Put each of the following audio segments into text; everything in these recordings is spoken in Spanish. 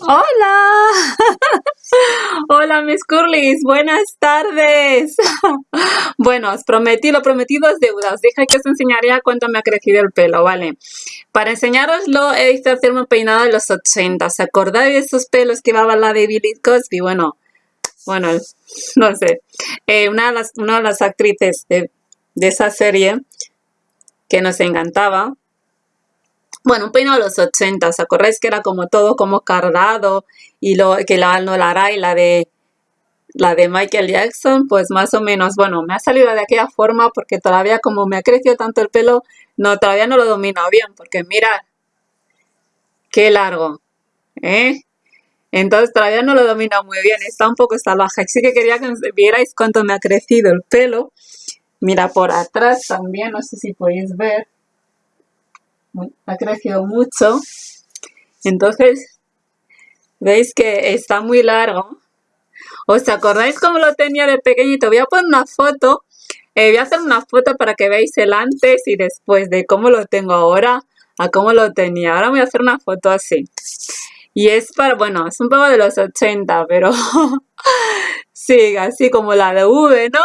Hola, hola mis curlis, buenas tardes. Bueno, os prometí, lo prometido es deuda. Os dije que os enseñaría cuánto me ha crecido el pelo, ¿vale? Para enseñaroslo he visto hacerme un peinado de los 80. ¿Os acordáis de esos pelos que llevaba la de Billy Cosby? Bueno, bueno, no sé. Eh, una, de las, una de las actrices de, de esa serie que nos encantaba bueno, un peinado de los 80, ¿os acordáis que era como todo como cardado y lo que la no la hará y la de la de Michael Jackson, pues más o menos, bueno, me ha salido de aquella forma porque todavía como me ha crecido tanto el pelo, no, todavía no lo domino bien, porque mira, qué largo, ¿eh? Entonces todavía no lo domino muy bien, está un poco salvaje, así que quería que vierais cuánto me ha crecido el pelo. Mira, por atrás también, no sé si podéis ver, ha crecido mucho. Entonces, veis que está muy largo. ¿Os acordáis cómo lo tenía de pequeñito? Voy a poner una foto. Eh, voy a hacer una foto para que veáis el antes y después de cómo lo tengo ahora a cómo lo tenía. Ahora voy a hacer una foto así. Y es para, bueno, es un poco de los 80, pero sí, así como la de V, ¿no?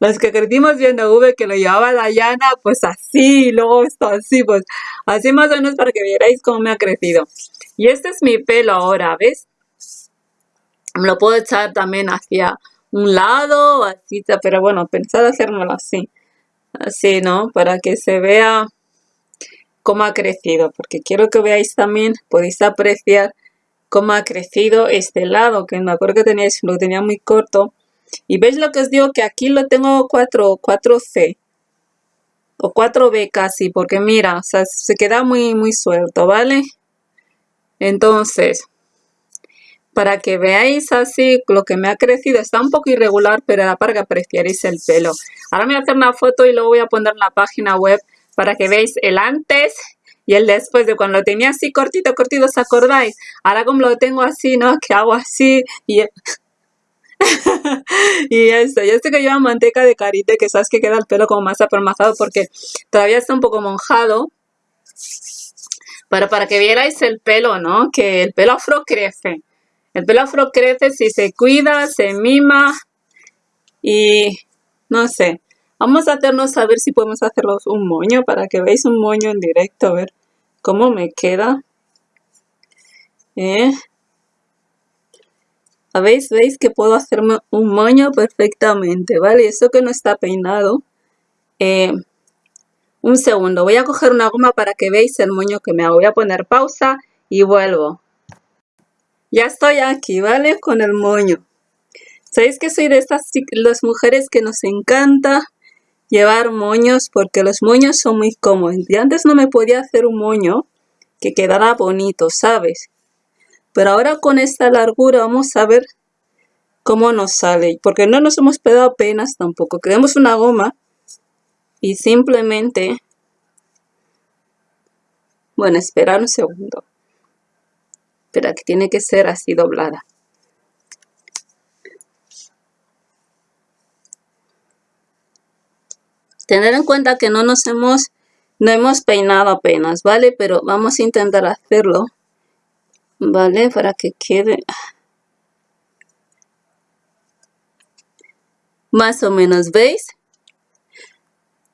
Los que crecimos viendo V que lo llevaba Dayana, pues así, luego esto así, pues así más o menos para que vierais cómo me ha crecido. Y este es mi pelo ahora, ¿ves? Lo puedo echar también hacia un lado, así, pero bueno, pensad hacérmelo así. Así, ¿no? Para que se vea cómo ha crecido, porque quiero que veáis también, podéis apreciar cómo ha crecido este lado, que me acuerdo que teníais, lo tenía muy corto, y veis lo que os digo que aquí lo tengo 4, 4C o 4B casi, porque mira, se queda muy, muy suelto, ¿vale? Entonces, para que veáis así lo que me ha crecido, está un poco irregular, pero era para que apreciaréis el pelo. Ahora me voy a hacer una foto y luego voy a poner en la página web para que veáis el antes y el después de cuando lo tenía así cortito, cortito, ¿os acordáis? Ahora como lo tengo así, ¿no? Que hago así y... y esto, y esto que lleva manteca de carite, que sabes que queda el pelo como más apermazado porque todavía está un poco monjado. Pero para que vierais el pelo, ¿no? Que el pelo afro crece. El pelo afro crece si se cuida, se mima y no sé. Vamos a hacernos a ver si podemos hacerlos un moño para que veáis un moño en directo, a ver cómo me queda. ¿Eh? ¿Veis? ¿Veis que puedo hacerme un moño perfectamente? ¿Vale? Eso que no está peinado. Eh, un segundo. Voy a coger una goma para que veáis el moño que me hago. Voy a poner pausa y vuelvo. Ya estoy aquí, ¿vale? Con el moño. ¿Sabéis que soy de estas las mujeres que nos encanta llevar moños? Porque los moños son muy cómodos. Y antes no me podía hacer un moño que quedara bonito, ¿sabes? Pero ahora con esta largura vamos a ver cómo nos sale. Porque no nos hemos pegado apenas tampoco. Creamos una goma y simplemente... Bueno, esperar un segundo. Espera, que tiene que ser así doblada. Tener en cuenta que no nos hemos, no hemos peinado apenas, ¿vale? Pero vamos a intentar hacerlo ¿vale? Para que quede más o menos, ¿veis?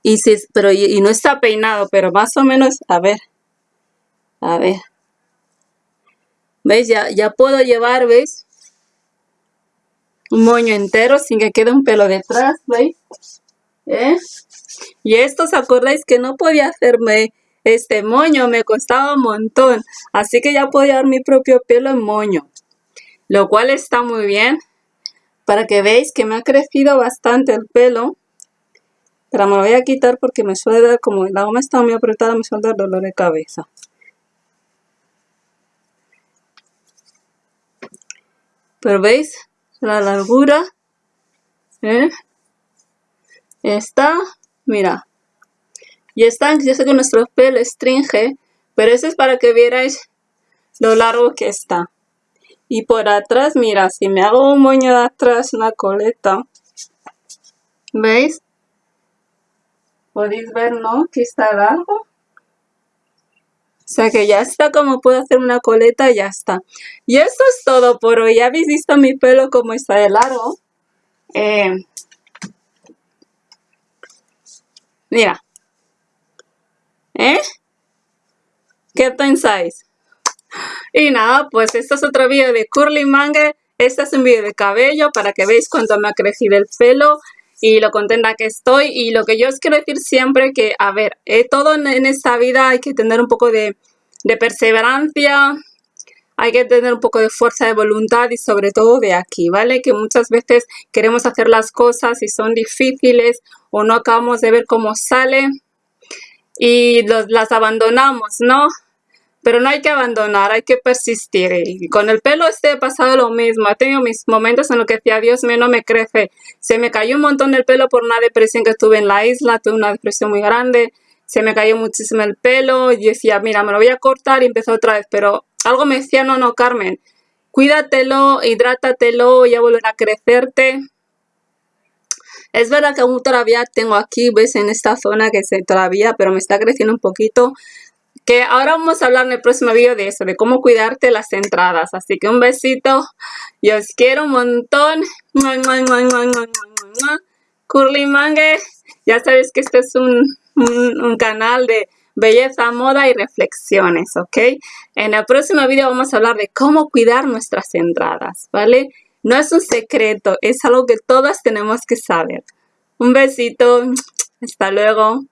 Y si, pero y, no está peinado, pero más o menos, a ver, a ver. ¿Veis? Ya, ya puedo llevar, ¿veis? Un moño entero sin que quede un pelo detrás, ¿veis? ¿Eh? Y esto, ¿os acordáis que no podía hacerme este moño me costaba un montón, así que ya puedo llevar mi propio pelo en moño, lo cual está muy bien para que veáis que me ha crecido bastante el pelo. Pero me lo voy a quitar porque me suele dar, como la goma está muy apretada, me suele dar dolor de cabeza. Pero veis la largura, ¿eh? está, mira, y están, yo sé que nuestro pelo estringe, pero eso es para que vierais lo largo que está. Y por atrás, mira, si me hago un moño de atrás, una coleta, ¿veis? Podéis ver, ¿no? Que está largo. sea que ya está, como puedo hacer una coleta, ya está. Y esto es todo por hoy. Ya habéis visto mi pelo como está de largo. Eh, mira. ¿Eh? ¿Qué pensáis? Y nada, pues esto es otro vídeo de Curly Mange. Este es un vídeo de cabello para que veáis cuánto me ha crecido el pelo y lo contenta que estoy. Y lo que yo os quiero decir siempre que, a ver, eh, todo en, esta vida hay que tener un poco de, de perseverancia, hay que tener un poco de fuerza de voluntad y sobre todo de aquí, ¿vale? Que muchas veces queremos hacer las cosas y son difíciles o no acabamos de ver cómo sale y las abandonamos, ¿no? Pero no hay que abandonar, hay que persistir. Y con el pelo este he pasado lo mismo. He tenido mis momentos en los que decía, Dios mío, no me crece. Se me cayó un montón el pelo por una depresión que tuve en la isla. Tuve una depresión muy grande. Se me cayó muchísimo el pelo. Y decía, mira, me lo voy a cortar y empezó otra vez. Pero algo me decía, no, no, Carmen. Cuídatelo, hidrátatelo, ya volverá a crecerte. Es verdad que aún todavía tengo aquí, ves, en esta zona que se todavía, pero me está creciendo un poquito que ahora vamos a hablar en el próximo video de eso, de cómo cuidarte las entradas. Así que un besito, yo os quiero un montón. Curly Mange, ya sabes que este es un, un, canal de belleza, moda y reflexiones, ¿ok? En el próximo video vamos a hablar de cómo cuidar nuestras entradas, ¿vale? No es un secreto, es algo que todas tenemos que saber. Un besito, hasta luego.